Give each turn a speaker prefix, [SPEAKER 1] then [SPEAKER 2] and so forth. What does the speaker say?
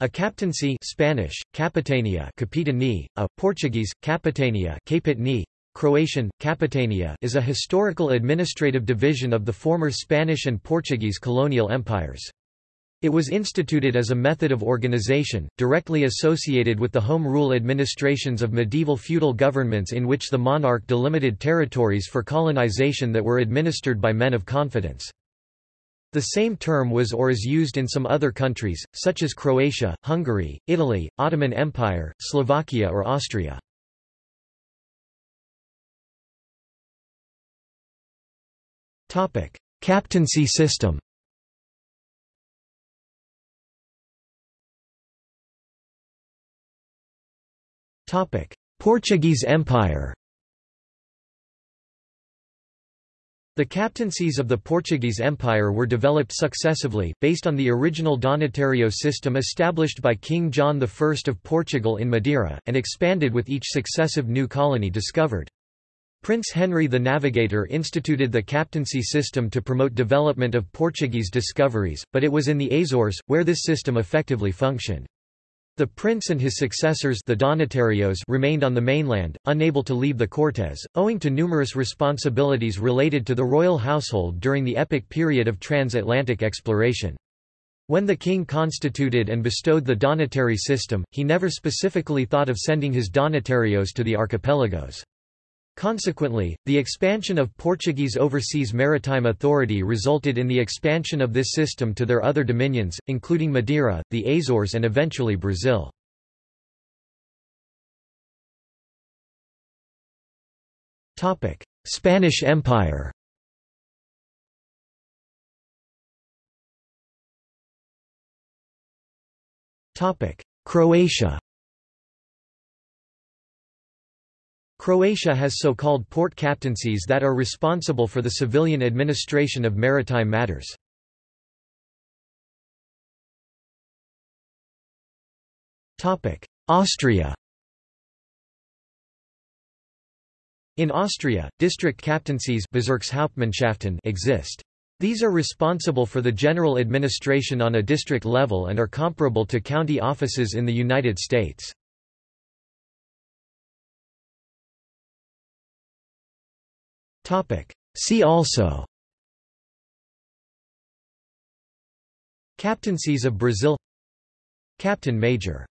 [SPEAKER 1] A captaincy Spanish, capitania capitania, a Portuguese, capitania capitani, Croatian, capitania is a historical administrative division of the former Spanish and Portuguese colonial empires. It was instituted as a method of organization, directly associated with the home rule administrations of medieval feudal governments in which the monarch delimited territories for colonization that were administered by men of confidence. The same term was or is used in some other countries, such as Croatia, Hungary, Italy, Ottoman Empire, Slovakia or Austria. Captaincy system Portuguese Empire The captaincies of the Portuguese Empire were developed successively, based on the original Donatário system established by King John I of Portugal in Madeira, and expanded with each successive new colony discovered. Prince Henry the Navigator instituted the captaincy system to promote development of Portuguese discoveries, but it was in the Azores, where this system effectively functioned. The prince and his successors the Donatarios remained on the mainland, unable to leave the Cortes, owing to numerous responsibilities related to the royal household during the epic period of transatlantic exploration. When the king constituted and bestowed the Donatary system, he never specifically thought of sending his Donatarios to the archipelagos. Consequently, the expansion of Portuguese overseas maritime authority resulted in the expansion of this system to their other dominions, including Madeira, the Azores and eventually Brazil. Spanish Empire Croatia Croatia has so-called port captaincies that are responsible for the civilian administration of maritime matters. Austria In Austria, district captaincies exist. These are responsible for the general administration on a district level and are comparable to county offices in the United States. See also. Captaincies of Brazil. Captain Major